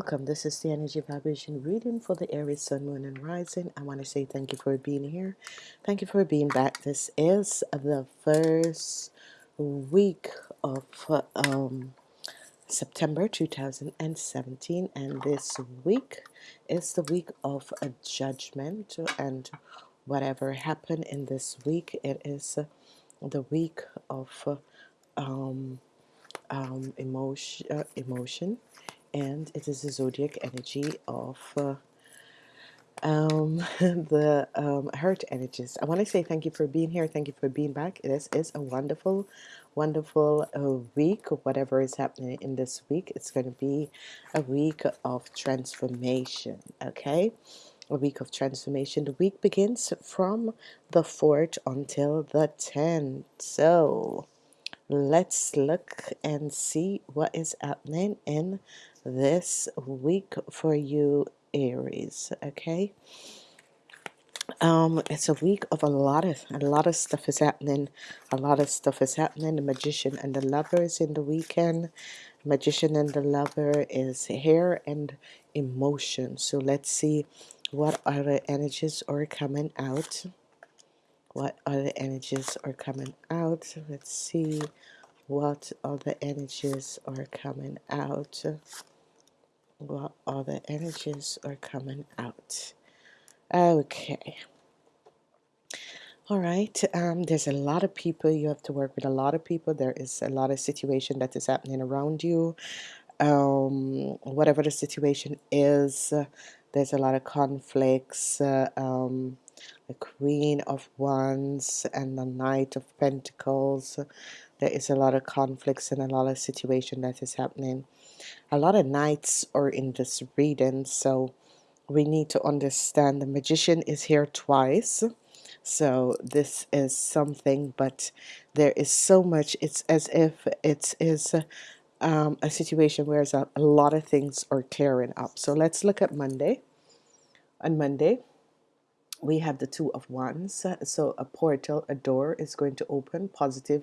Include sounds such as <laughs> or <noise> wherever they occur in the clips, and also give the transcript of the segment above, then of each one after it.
Welcome. This is the energy vibration reading for the Aries Sun, Moon, and Rising. I want to say thank you for being here. Thank you for being back. This is the first week of um, September 2017, and this week is the week of a judgment. And whatever happened in this week, it is the week of um, um, emotion, uh, emotion and it is the zodiac energy of uh, um, <laughs> the um, hurt energies. I want to say thank you for being here. Thank you for being back. This is a wonderful, wonderful uh, week. Whatever is happening in this week, it's going to be a week of transformation. Okay, a week of transformation. The week begins from the 4th until the 10th. So let's look and see what is happening in this week for you Aries okay? Um it's a week of a lot of a lot of stuff is happening. A lot of stuff is happening. The magician and the lovers in the weekend. Magician and the lover is here and emotion. So let's see what other energies are coming out. What other energies are coming out? Let's see what other energies are coming out what the energies are coming out. Okay. All right um, there's a lot of people you have to work with a lot of people. There is a lot of situation that is happening around you. Um, whatever the situation is uh, there's a lot of conflicts uh, um, the queen of wands and the knight of pentacles. There is a lot of conflicts and a lot of situation that is happening a lot of knights are in this reading so we need to understand the magician is here twice. So this is something but there is so much it's as if it is um, a situation where a, a lot of things are clearing up. So let's look at Monday. On Monday we have the two of wands. So a portal a door is going to open positive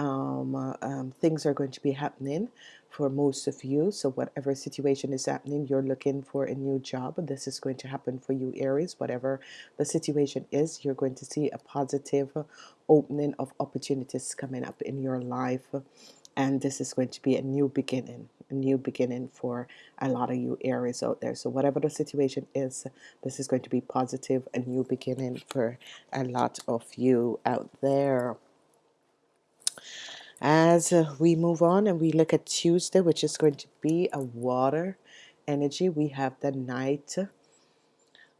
um, uh, um, things are going to be happening for most of you. So whatever situation is happening you're looking for a new job. This is going to happen for you Aries. Whatever the situation is you're going to see a positive opening of opportunities coming up in your life. And this is going to be a new beginning a new beginning for a lot of you Aries out there. So whatever the situation is this is going to be positive a new beginning for a lot of you out there as uh, we move on and we look at Tuesday which is going to be a water energy we have the Knight.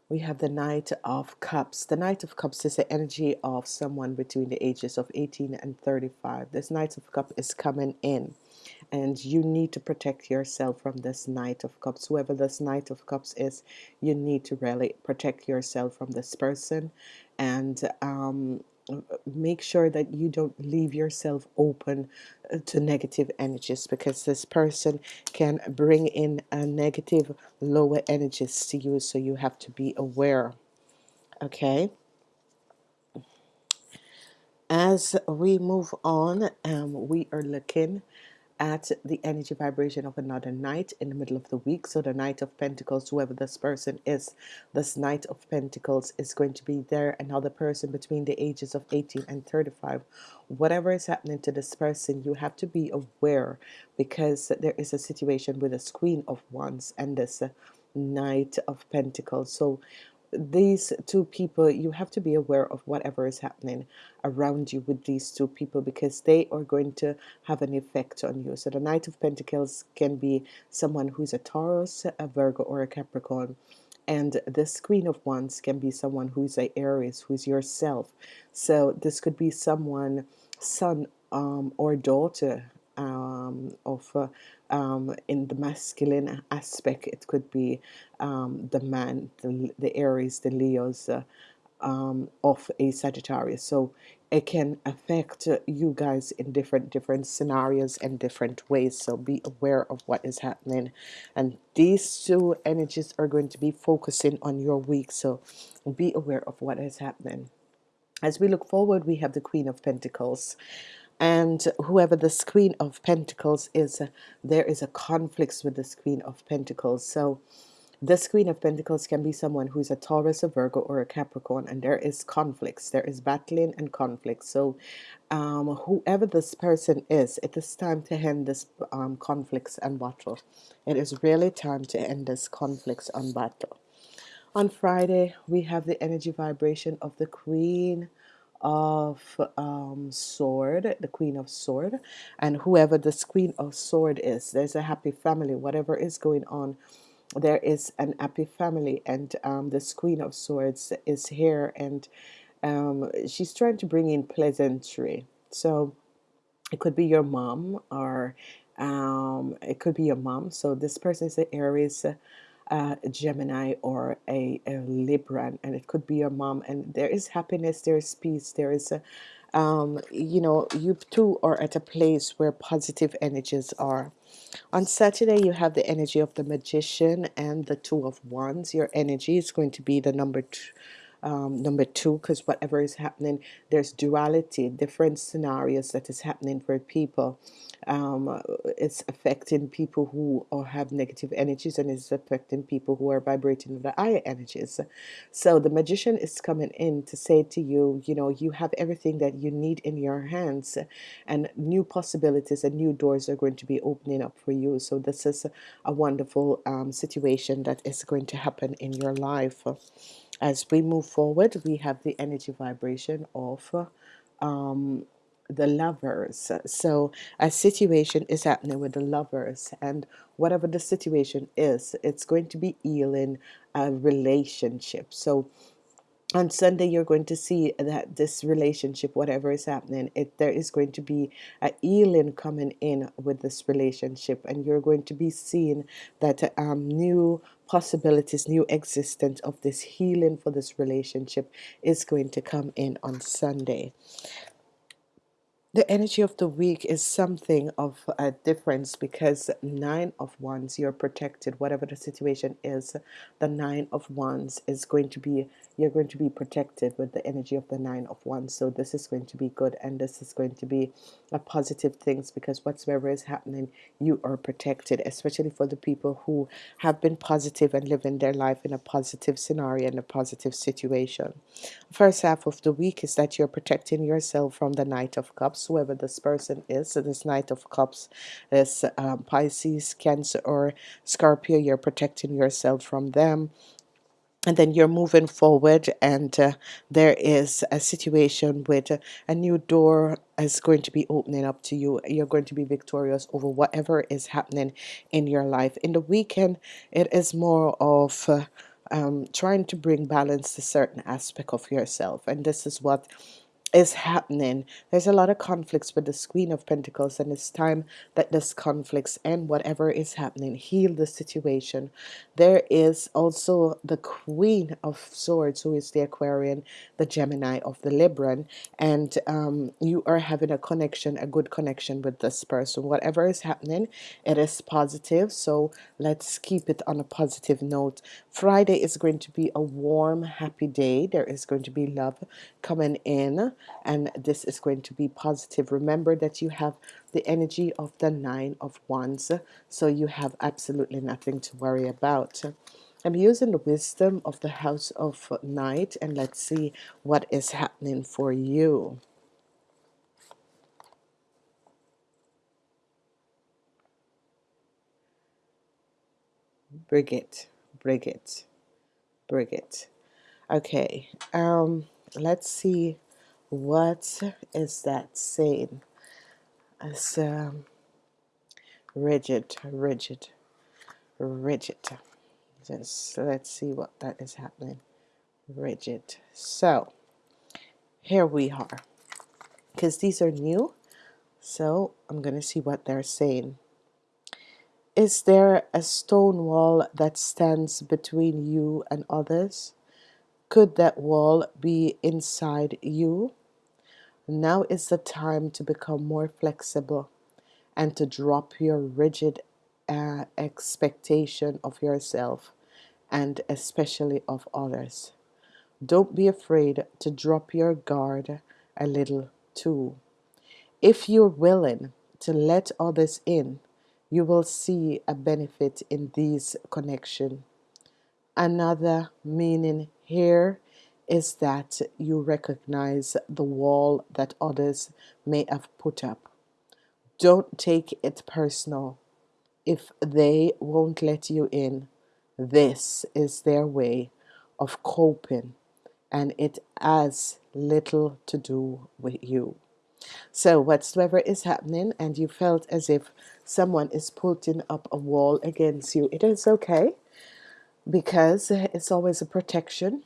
we have the Knight of Cups. The Knight of Cups is the energy of someone between the ages of 18 and 35 this Knight of Cups is coming in and you need to protect yourself from this Knight of Cups. Whoever this Knight of Cups is you need to really protect yourself from this person. And um, make sure that you don't leave yourself open uh, to negative energies because this person can bring in a negative lower energies to you so you have to be aware okay? As we move on um, we are looking at the energy vibration of another Knight in the middle of the week. So the Knight of Pentacles, whoever this person is, this Knight of Pentacles is going to be there. Another person between the ages of 18 and 35. Whatever is happening to this person, you have to be aware because there is a situation with a Queen of Wands and this Knight of Pentacles. So these two people you have to be aware of whatever is happening around you with these two people because they are going to have an effect on you. So the knight of pentacles can be someone who's a taurus a virgo or a capricorn and this queen of wands can be someone who's a aries who's yourself. So this could be someone son um, or daughter um, of uh, um, in the masculine aspect it could be um, the man the, the Aries the Leos uh, um, of a Sagittarius. So it can affect you guys in different different scenarios and different ways. So be aware of what is happening. And these two energies are going to be focusing on your week so be aware of what is happening. As we look forward we have the Queen of Pentacles and whoever the queen of pentacles is uh, there is a conflict with the queen of pentacles. So this queen of pentacles can be someone who's a taurus a virgo or a capricorn and there is conflicts. There is battling and conflict so um, whoever this person is it is time to end this um, conflicts and battle. It is really time to end this conflicts and battle. On Friday, we have the energy vibration of the Queen of um, Sword, the Queen of Sword, and whoever this Queen of Sword is, there's a happy family. Whatever is going on, there is an happy family, and um, this Queen of Swords is here, and um, she's trying to bring in pleasantry. So it could be your mom, or um, it could be your mom. So this person is an Aries uh, Gemini or a, a Libran, and it could be your mom. And there is happiness, there is peace, there is a, um, you know, you two are at a place where positive energies are. On Saturday, you have the energy of the magician and the two of wands. Your energy is going to be the number two, um, number two because whatever is happening there's duality different scenarios that is happening for people. Um, it's affecting people who or have negative energies and it's affecting people who are vibrating with the higher energies. So the magician is coming in to say to you you know you have everything that you need in your hands and new possibilities and new doors are going to be opening up for you. So this is a wonderful um, situation that is going to happen in your life as we move forward, we have the energy vibration of um, the lovers. So a situation is happening with the lovers, and whatever the situation is, it's going to be healing a relationship. So on Sunday you're going to see that this relationship whatever is happening it there is going to be a healing coming in with this relationship and you're going to be seeing that um, new possibilities new existence of this healing for this relationship is going to come in on Sunday. The energy of the week is something of a difference because nine of wands you're protected. Whatever the situation is the nine of wands is going to be you're going to be protected with the energy of the nine of wands so this is going to be good and this is going to be a positive things because whatsoever is happening you are protected especially for the people who have been positive and living their life in a positive scenario and a positive situation first half of the week is that you're protecting yourself from the Knight of Cups, whoever this person is. So this Knight of Cups is um, Pisces, Cancer, or Scorpio. You're protecting yourself from them and then you're moving forward and uh, there is a situation with a new door is going to be opening up to you. You're going to be victorious over whatever is happening in your life. In the weekend it is more of uh, um, trying to bring balance to certain aspect of yourself and this is what is happening. There's a lot of conflicts with the Queen of Pentacles, and it's time that this conflicts and whatever is happening heal the situation. There is also the Queen of Swords, who is the Aquarian, the Gemini of the Libran, and um, you are having a connection, a good connection with this person. Whatever is happening, it is positive. So let's keep it on a positive note. Friday is going to be a warm, happy day. There is going to be love coming in and this is going to be positive. Remember that you have the energy of the nine of wands so you have absolutely nothing to worry about. I'm using the wisdom of the house of night and let's see what is happening for you. Bridget Bridget Bridget okay um let's see what is that saying? It's um, rigid, rigid, rigid. Just let's see what that is happening. Rigid. So here we are. Because these are new. So I'm going to see what they're saying. Is there a stone wall that stands between you and others? Could that wall be inside you? Now is the time to become more flexible and to drop your rigid uh, expectation of yourself and especially of others. Don't be afraid to drop your guard a little too. If you're willing to let others in, you will see a benefit in these connection. Another meaning here is that you recognize the wall that others may have put up. Don't take it personal. If they won't let you in, this is their way of coping and it has little to do with you. So whatsoever is happening and you felt as if someone is putting up a wall against you, it is okay because it's always a protection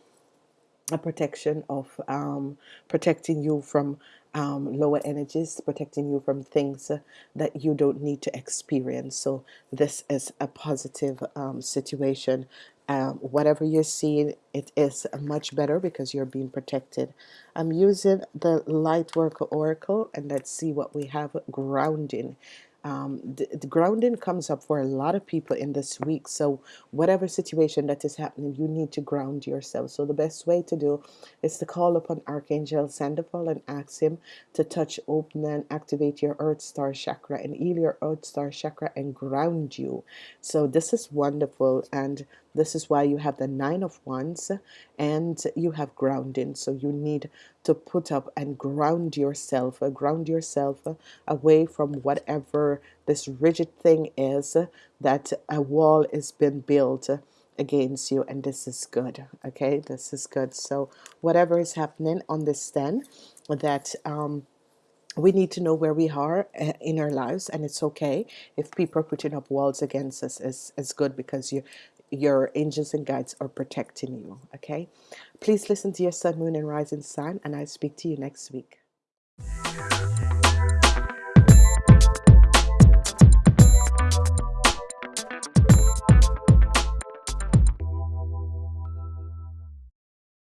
a protection of um, protecting you from um, lower energies, protecting you from things that you don't need to experience. So this is a positive um, situation. Um, whatever you're seeing, it is much better because you're being protected. I'm using the Lightworker Oracle and let's see what we have grounding um, the, the grounding comes up for a lot of people in this week. So whatever situation that is happening you need to ground yourself. So the best way to do is to call upon Archangel Sandalphon and ask him to touch open and activate your earth star chakra and heal your earth star chakra and ground you. So this is wonderful. And this is why you have the nine of wands and you have grounding. So you need to put up and ground yourself uh, ground yourself away from whatever this rigid thing is that a wall has been built against you and this is good okay? This is good. So whatever is happening understand that um we need to know where we are uh, in our lives and it's okay if people are putting up walls against us is is good because you your angels and guides are protecting you okay? Please listen to your sun moon and rising sign and I'll speak to you next week